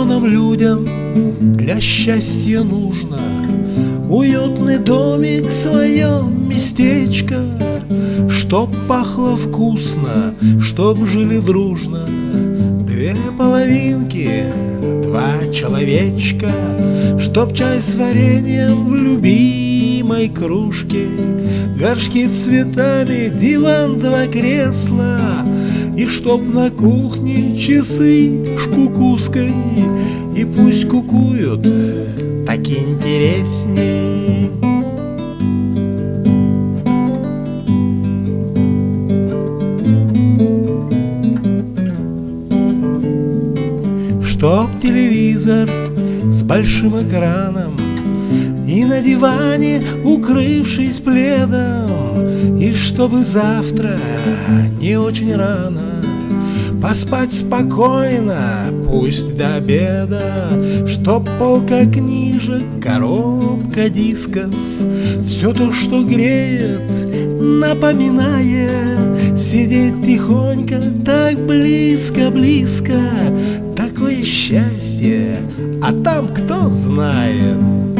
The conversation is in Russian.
нам людям для счастья нужно. Уютный домик, свое местечко Чтоб пахло вкусно, чтоб жили дружно. Две половинки, два человечка Чтоб чай с вареньем в любимой кружке. Горшки цветами, диван, два кресла И чтоб на кухне часы с кукуской И пусть кукуют, так интересней. Чтоб телевизор с большим экраном И на диване, укрывшись пледом И чтобы завтра не очень рано Поспать спокойно, пусть до обеда Чтоб полка книжек, коробка дисков Все то, что греет, напоминая Сидеть тихонько, так близко-близко Такое счастье, а там кто знает